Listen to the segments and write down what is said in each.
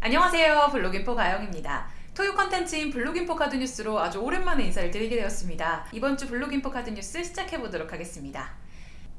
안녕하세요. 블로깅포 가영입니다. 토요 컨텐츠인 블로깅포 카드뉴스로 아주 오랜만에 인사를 드리게 되었습니다. 이번 주 블로깅포 카드뉴스 시작해보도록 하겠습니다.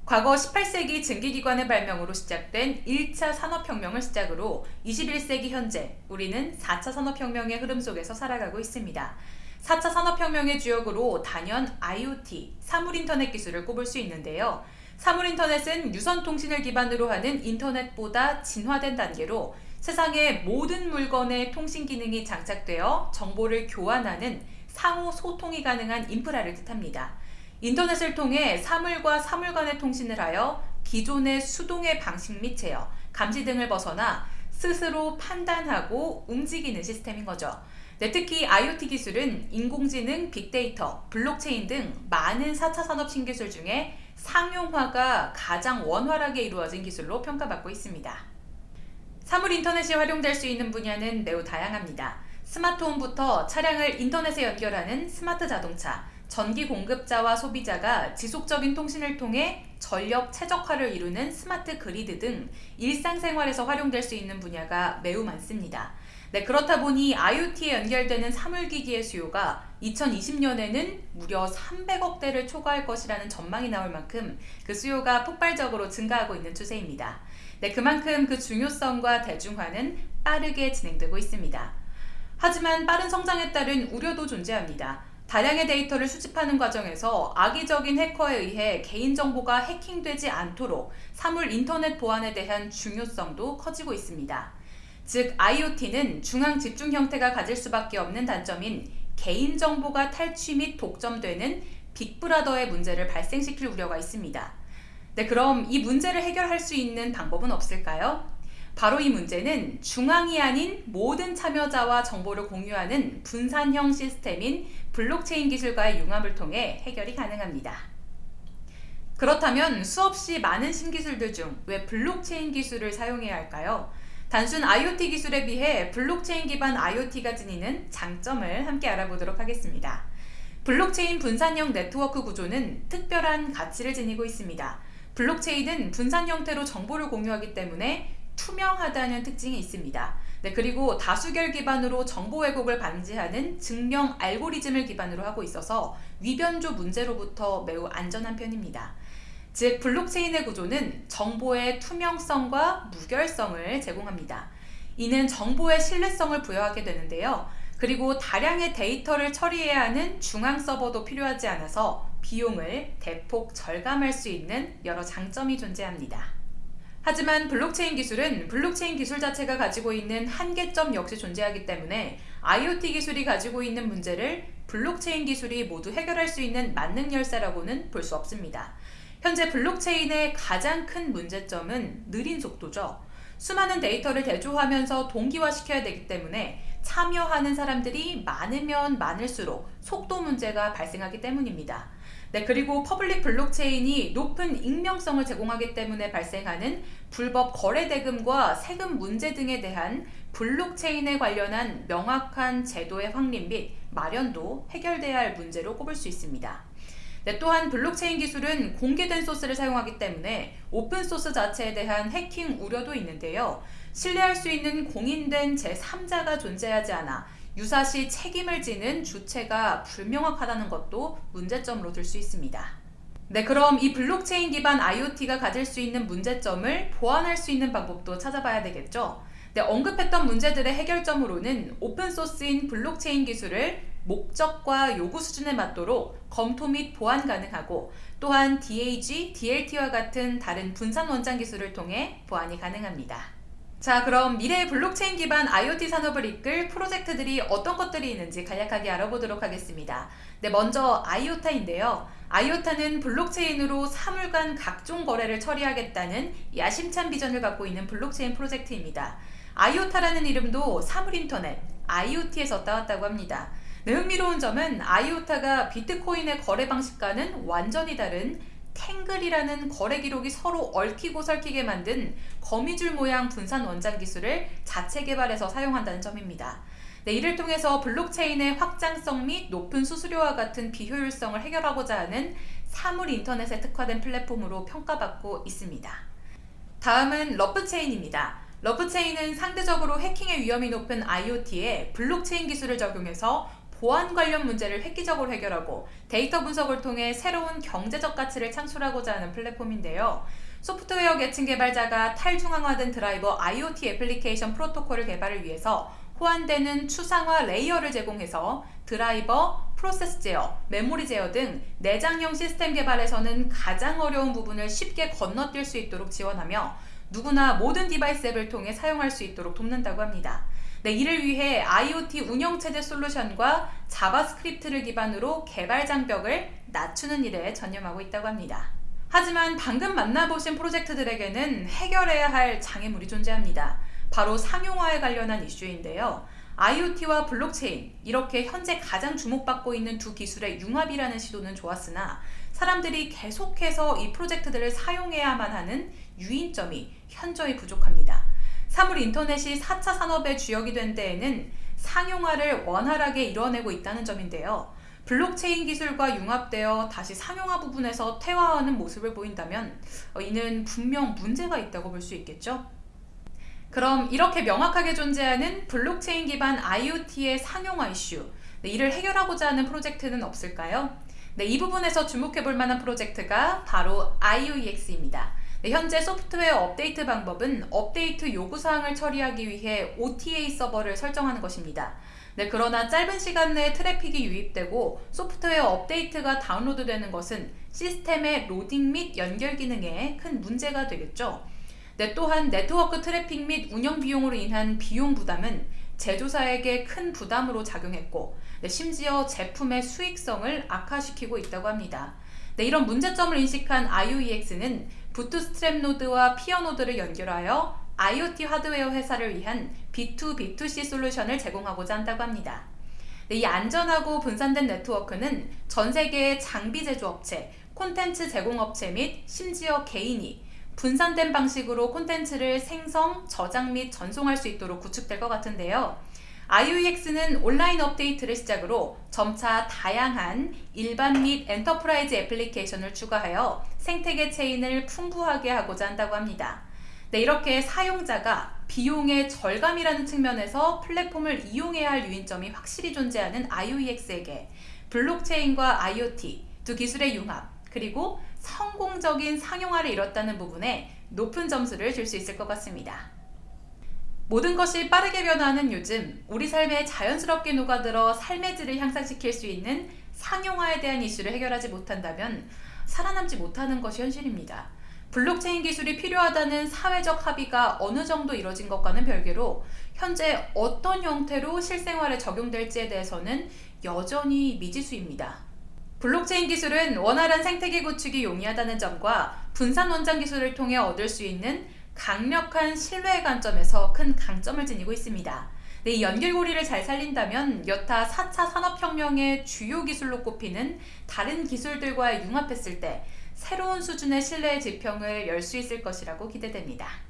과거 18세기 증기기관의 발명으로 시작된 1차 산업혁명을 시작으로 21세기 현재 우리는 4차 산업혁명의 흐름 속에서 살아가고 있습니다. 4차 산업혁명의 주역으로 단연 IoT, 사물인터넷 기술을 꼽을 수 있는데요. 사물인터넷은 유선통신을 기반으로 하는 인터넷보다 진화된 단계로 세상의 모든 물건의 통신 기능이 장착되어 정보를 교환하는 상호 소통이 가능한 인프라를 뜻합니다. 인터넷을 통해 사물과 사물 간의 통신을 하여 기존의 수동의 방식 및 제어, 감시 등을 벗어나 스스로 판단하고 움직이는 시스템인 거죠. 네, 특히 IoT 기술은 인공지능, 빅데이터, 블록체인 등 많은 4차 산업 신기술 중에 상용화가 가장 원활하게 이루어진 기술로 평가받고 있습니다. 사물 인터넷이 활용될 수 있는 분야는 매우 다양합니다. 스마트홈부터 차량을 인터넷에 연결하는 스마트 자동차, 전기 공급자와 소비자가 지속적인 통신을 통해 전력 최적화를 이루는 스마트 그리드 등 일상생활에서 활용될 수 있는 분야가 매우 많습니다. 네, 그렇다 보니 IoT에 연결되는 사물기기의 수요가 2020년에는 무려 300억 대를 초과할 것이라는 전망이 나올 만큼 그 수요가 폭발적으로 증가하고 있는 추세입니다. 네, 그만큼 그 중요성과 대중화는 빠르게 진행되고 있습니다. 하지만 빠른 성장에 따른 우려도 존재합니다. 다량의 데이터를 수집하는 과정에서 악의적인 해커에 의해 개인정보가 해킹되지 않도록 사물 인터넷 보안에 대한 중요성도 커지고 있습니다. 즉 IoT는 중앙 집중 형태가 가질 수밖에 없는 단점인 개인정보가 탈취 및 독점되는 빅브라더의 문제를 발생시킬 우려가 있습니다. 네, 그럼 이 문제를 해결할 수 있는 방법은 없을까요? 바로 이 문제는 중앙이 아닌 모든 참여자와 정보를 공유하는 분산형 시스템인 블록체인 기술과의 융합을 통해 해결이 가능합니다. 그렇다면 수없이 많은 신기술들 중 왜 블록체인 기술을 사용해야 할까요? 단순 IoT 기술에 비해 블록체인 기반 IoT가 지니는 장점을 함께 알아보도록 하겠습니다. 블록체인 분산형 네트워크 구조는 특별한 가치를 지니고 있습니다. 블록체인은 분산 형태로 정보를 공유하기 때문에 투명하다는 특징이 있습니다. 네, 그리고 다수결 기반으로 정보 왜곡을 방지하는 증명 알고리즘을 기반으로 하고 있어서 위변조 문제로부터 매우 안전한 편입니다. 즉 블록체인의 구조는 정보의 투명성과 무결성을 제공합니다. 이는 정보의 신뢰성을 부여하게 되는데요. 그리고 다량의 데이터를 처리해야 하는 중앙 서버도 필요하지 않아서 비용을 대폭 절감할 수 있는 여러 장점이 존재합니다. 하지만 블록체인 기술은 블록체인 기술 자체가 가지고 있는 한계점 역시 존재하기 때문에 IoT 기술이 가지고 있는 문제를 블록체인 기술이 모두 해결할 수 있는 만능 열쇠라고는 볼 수 없습니다. 현재 블록체인의 가장 큰 문제점은 느린 속도죠. 수많은 데이터를 대조하면서 동기화시켜야 되기 때문에 참여하는 사람들이 많으면 많을수록 속도 문제가 발생하기 때문입니다. 네, 그리고 public 블록체인이 높은 익명성을 제공하기 때문에 발생하는 불법 거래 대금과 세금 문제 등에 대한 블록체인에 관련한 명확한 제도의 확립 및 마련도 해결돼야 할 문제로 꼽을 수 있습니다. 네, 또한 블록체인 기술은 공개된 소스를 사용하기 때문에 오픈소스 자체에 대한 해킹 우려도 있는데요. 신뢰할 수 있는 공인된 제3자가 존재하지 않아 유사시 책임을 지는 주체가 불명확하다는 것도 문제점으로 들 수 있습니다. 네, 그럼 이 블록체인 기반 IoT가 가질 수 있는 문제점을 보완할 수 있는 방법도 찾아봐야 되겠죠? 네, 언급했던 문제들의 해결점으로는 오픈소스인 블록체인 기술을 목적과 요구 수준에 맞도록 검토 및 보완 가능하고 또한 DAG, DLT와 같은 다른 분산 원장 기술을 통해 보완이 가능합니다. 자 그럼 미래의 블록체인 기반 IoT 산업을 이끌 프로젝트들이 어떤 것들이 있는지 간략하게 알아보도록 하겠습니다. 네, 먼저 IOTA인데요. IOTA는 블록체인으로 사물 간 각종 거래를 처리하겠다는 야심찬 비전을 갖고 있는 블록체인 프로젝트입니다. IOTA라는 이름도 사물인터넷, IoT에서 따왔다고 합니다. 네, 흥미로운 점은 IOTA가 비트코인의 거래 방식과는 완전히 다른 Tangle이라는 거래 기록이 서로 얽히고 설키게 만든 거미줄 모양 분산 원장 기술을 자체 개발해서 사용한다는 점입니다. 네, 이를 통해서 블록체인의 확장성 및 높은 수수료와 같은 비효율성을 해결하고자 하는 사물 인터넷에 특화된 플랫폼으로 평가받고 있습니다. 다음은 러프체인입니다. 러프체인은 상대적으로 해킹의 위험이 높은 IoT에 블록체인 기술을 적용해서 보안 관련 문제를 획기적으로 해결하고 데이터 분석을 통해 새로운 경제적 가치를 창출하고자 하는 플랫폼인데요. 소프트웨어 계층 개발자가 탈중앙화된 드라이버 IoT 애플리케이션 프로토콜을 개발을 위해서 호환되는 추상화 layer를 제공해서 드라이버, 프로세스 제어, 메모리 제어 등 내장형 시스템 개발에서는 가장 어려운 부분을 쉽게 건너뛸 수 있도록 지원하며 누구나 모든 device 앱을 통해 사용할 수 있도록 돕는다고 합니다. 네, 이를 위해 IoT 운영체제 솔루션과 자바스크립트를 기반으로 개발 장벽을 낮추는 일에 전념하고 있다고 합니다. 하지만 방금 만나보신 프로젝트들에게는 해결해야 할 장애물이 존재합니다. 바로 상용화에 관련한 이슈인데요. IoT와 블록체인, 이렇게 현재 가장 주목받고 있는 두 기술의 융합이라는 시도는 좋았으나 사람들이 계속해서 이 프로젝트들을 사용해야만 하는 유인점이 현저히 부족합니다. 사물 인터넷이 4차 산업의 주역이 된 데에는 상용화를 원활하게 이뤄내고 있다는 점인데요. 블록체인 기술과 융합되어 다시 상용화 부분에서 퇴화하는 모습을 보인다면 어, 이는 분명 문제가 있다고 볼 수 있겠죠. 그럼 이렇게 명확하게 존재하는 블록체인 기반 IoT의 상용화 이슈 네, 이를 해결하고자 하는 프로젝트는 없을까요? 네, 이 부분에서 주목해 볼 만한 프로젝트가 바로 IOEX입니다. 네, 현재 소프트웨어 업데이트 방법은 업데이트 요구사항을 처리하기 위해 OTA 서버를 설정하는 것입니다. 네, 그러나 짧은 시간 내에 트래픽이 유입되고 소프트웨어 업데이트가 다운로드되는 것은 시스템의 로딩 및 연결 기능에 큰 문제가 되겠죠. 네, 또한 네트워크 트래픽 및 운영 비용으로 인한 비용 부담은 제조사에게 큰 부담으로 작용했고 네, 심지어 제품의 수익성을 악화시키고 있다고 합니다. 네, 이런 문제점을 인식한 IOEX는 bootstrap 노드와 peer 노드를 연결하여 IoT 하드웨어 회사를 위한 B2B2C 솔루션을 제공하고자 한다고 합니다. 네, 이 안전하고 분산된 네트워크는 전 세계의 장비 제조업체, 콘텐츠 제공업체 및 심지어 개인이 분산된 방식으로 콘텐츠를 생성, 저장 및 전송할 수 있도록 구축될 것 같은데요. IOEX는 온라인 업데이트를 시작으로 점차 다양한 일반 및 enterprise 애플리케이션을 추가하여 생태계 체인을 풍부하게 하고자 한다고 합니다. 네, 이렇게 사용자가 비용의 절감이라는 측면에서 플랫폼을 이용해야 할 유인점이 확실히 존재하는 IOEX에게 블록체인과 IoT 두 기술의 융합 그리고 성공적인 상용화를 이뤘다는 부분에 높은 점수를 줄 수 있을 것 같습니다. 모든 것이 빠르게 변화하는 요즘 우리 삶에 자연스럽게 녹아들어 삶의 질을 향상시킬 수 있는 상용화에 대한 이슈를 해결하지 못한다면 살아남지 못하는 것이 현실입니다. 블록체인 기술이 필요하다는 사회적 합의가 어느 정도 이뤄진 것과는 별개로 현재 어떤 형태로 실생활에 적용될지에 대해서는 여전히 미지수입니다. 블록체인 기술은 원활한 생태계 구축이 용이하다는 점과 분산 원장 기술을 통해 얻을 수 있는 강력한 신뢰 관점에서 큰 강점을 지니고 있습니다. 네, 이 연결고리를 잘 살린다면 여타 4차 산업혁명의 주요 기술로 꼽히는 다른 기술들과 융합했을 때 새로운 수준의 신뢰의 지평을 열 수 있을 것이라고 기대됩니다.